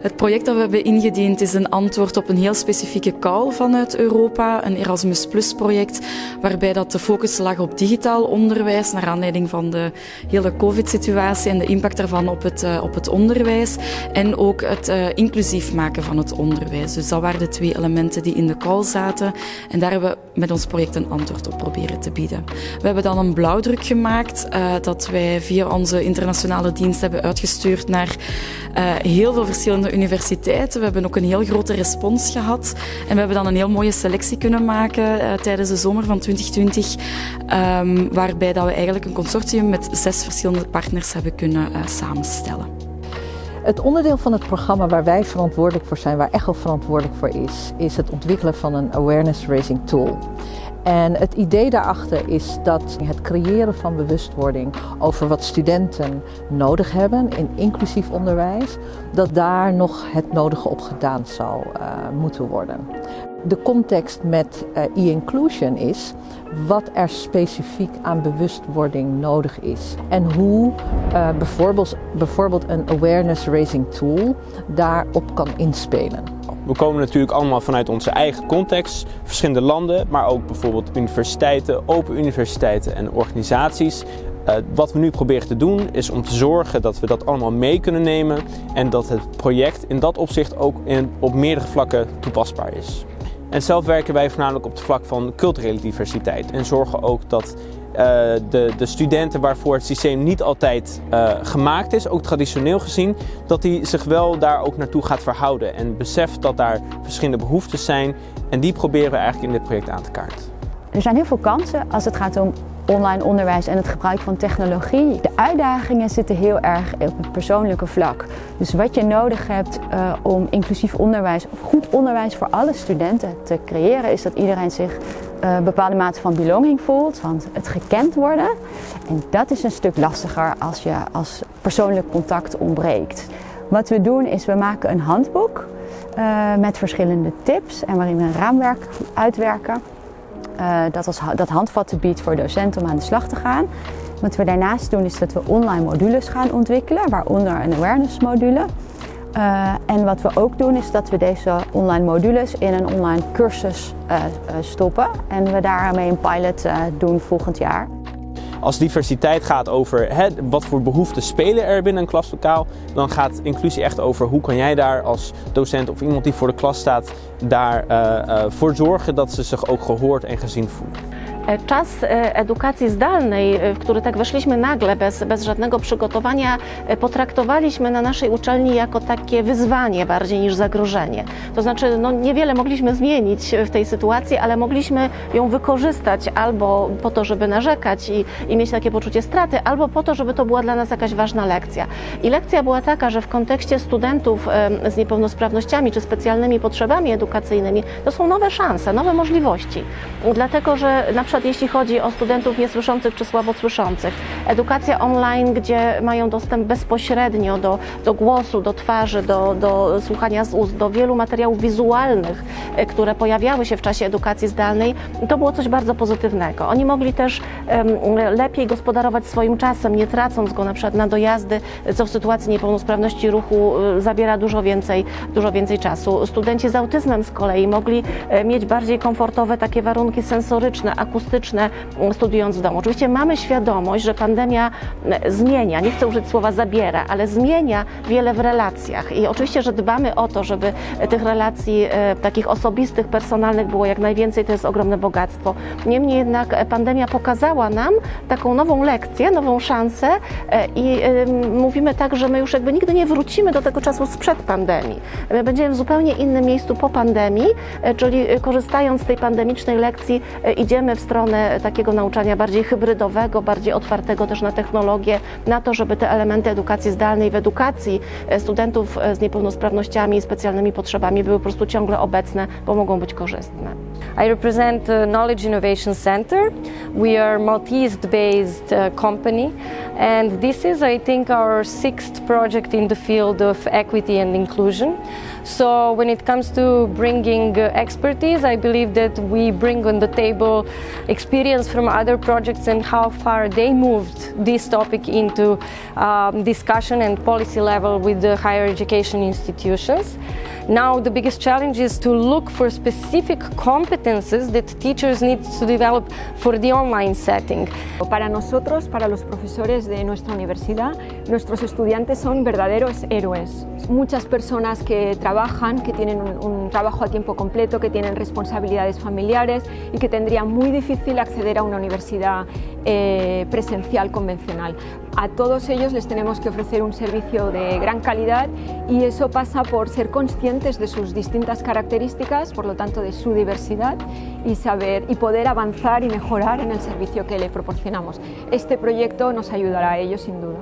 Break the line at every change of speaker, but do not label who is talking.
Het project dat we hebben ingediend is een antwoord op een heel specifieke call vanuit Europa, een Erasmus Plus project, waarbij dat de focus lag op digitaal onderwijs, naar aanleiding van de hele COVID-situatie en de impact daarvan op het, uh, op het onderwijs, en ook het uh, inclusief maken van het onderwijs. Dus dat waren de twee elementen die in de call zaten, en daar hebben we met ons project een antwoord op proberen te bieden. We hebben dan een blauwdruk gemaakt, uh, dat wij via onze internationale dienst hebben uitgestuurd naar heel veel verschillende universiteiten. We hebben ook een heel grote respons gehad. En we hebben dan een heel mooie selectie kunnen maken uh, tijdens de zomer van 2020. Um, waarbij dat we eigenlijk een consortium met zes verschillende partners hebben kunnen uh, samenstellen.
Het onderdeel van het programma waar wij verantwoordelijk voor zijn, waar ECHO verantwoordelijk voor is, is het ontwikkelen van een awareness raising tool. En het idee daarachter is dat het creëren van bewustwording over wat studenten nodig hebben in inclusief onderwijs, dat daar nog het nodige op gedaan zou uh, moeten worden. De context met uh, e-inclusion is wat er specifiek aan bewustwording nodig is en hoe uh, bijvoorbeeld, bijvoorbeeld een awareness raising tool daarop kan inspelen.
We komen natuurlijk allemaal vanuit onze eigen context, verschillende landen, maar ook bijvoorbeeld universiteiten, open universiteiten en organisaties. Uh, wat we nu proberen te doen is om te zorgen dat we dat allemaal mee kunnen nemen en dat het project in dat opzicht ook in, op meerdere vlakken toepasbaar is. En zelf werken wij voornamelijk op het vlak van culturele diversiteit en zorgen ook dat de, de, studenten waarvoor het systeem niet altijd uh, gemaakt is, ook traditioneel gezien, dat die zich wel daar ook naartoe gaat verhouden en beseft dat daar verschillende behoeftes zijn en die proberen we eigenlijk in dit project aan te kaarten.
Er zijn heel veel kansen als het gaat om online onderwijs en het gebruik van technologie. De uitdagingen zitten heel erg op het persoonlijke vlak. Dus wat je nodig hebt uh, om inclusief onderwijs, of goed onderwijs voor alle studenten te creëren, is dat iedereen zich een bepaalde mate van belonging voelt, van het gekend worden. En dat is een stuk lastiger als je als persoonlijk contact ontbreekt. Wat we doen is we maken een handboek uh, met verschillende tips en waarin we een raamwerk uitwerken. Uh, dat, als, dat handvatten biedt voor docenten om aan de slag te gaan. Wat we daarnaast doen is dat we online modules gaan ontwikkelen, waaronder een awareness module. Uh, en wat we ook doen is dat we deze online modules in een online cursus uh, stoppen. En we daarmee een pilot doen volgend jaar.
Als diversiteit gaat over hè, wat voor behoeften spelen er binnen een klaslokaal, dan gaat inclusie echt over hoe kan jij daar als docent of iemand die voor de klas staat, daarvoor uh, zorgen dat ze zich ook gehoord en gezien voelen.
Czas edukacji zdalnej, w który tak weszliśmy nagle, bez, bez żadnego przygotowania, potraktowaliśmy na naszej uczelni jako takie wyzwanie bardziej niż zagrożenie. To znaczy, no, niewiele mogliśmy zmienić w tej sytuacji, ale mogliśmy ją wykorzystać albo po to, żeby narzekać i, i mieć takie poczucie straty, albo po to, żeby to była dla nas jakaś ważna lekcja. I lekcja była taka, że w kontekście studentów z niepełnosprawnościami czy specjalnymi potrzebami edukacyjnymi to są nowe szanse, nowe możliwości. Dlatego, że na przykład jeśli chodzi o studentów niesłyszących czy słabosłyszących. Edukacja online, gdzie mają dostęp bezpośrednio do, do głosu, do twarzy, do, do słuchania z ust, do wielu materiałów wizualnych, które pojawiały się w czasie edukacji zdalnej, to było coś bardzo pozytywnego. Oni mogli też lepiej gospodarować swoim czasem, nie tracąc go na przykład na dojazdy, co w sytuacji niepełnosprawności ruchu zabiera dużo więcej, dużo więcej czasu. Studenci z autyzmem z kolei mogli mieć bardziej komfortowe takie warunki sensoryczne, akustyczne, studiując w domu. Oczywiście mamy świadomość, że pandemia zmienia, nie chcę użyć słowa zabiera, ale zmienia wiele w relacjach i oczywiście, że dbamy o to, żeby tych relacji e, takich osobistych, personalnych było jak najwięcej, to jest ogromne bogactwo. Niemniej jednak pandemia pokazała nam taką nową lekcję, nową szansę e, i e, mówimy tak, że my już jakby nigdy nie wrócimy do tego czasu sprzed pandemii. My będziemy w zupełnie innym miejscu po pandemii, e, czyli korzystając z tej pandemicznej lekcji e, idziemy w stronę takiego nauczania bardziej hybrydowego, bardziej otwartego też na technologię, na to, żeby te elementy edukacji zdalnej w edukacji studentów z niepełnosprawnościami i specjalnymi potrzebami były po prostu ciągle obecne, bo mogą być korzystne.
I represent the Knowledge Innovation Center. We are Maltese-based uh, company and this is, I think, our sixth project in the field of equity and inclusion. So when it comes to bringing uh, expertise, I believe that we bring on the table experience from other projects and how far they moved this topic into um, discussion and policy level with the higher education institutions. Now the biggest challenge is to look for specific competences that teachers need to develop for the online setting.
Para nosotros, para los profesores de nuestra universidad, nuestros estudiantes son verdaderos héroes. Muchas personas que trabajan, que tienen un, trabajo a tiempo completo, que tienen responsabilidades familiares y que tendrían muy difícil acceder a una universidad eh, presencial convencional. A todos ellos les tenemos que ofrecer un servicio de gran calidad y eso pasa por ser conscientes de sus distintas características, por lo tanto de su diversidad y saber y poder avanzar y mejorar en el servicio que le proporcionamos. Este proyecto nos ayudará a ello sin duda.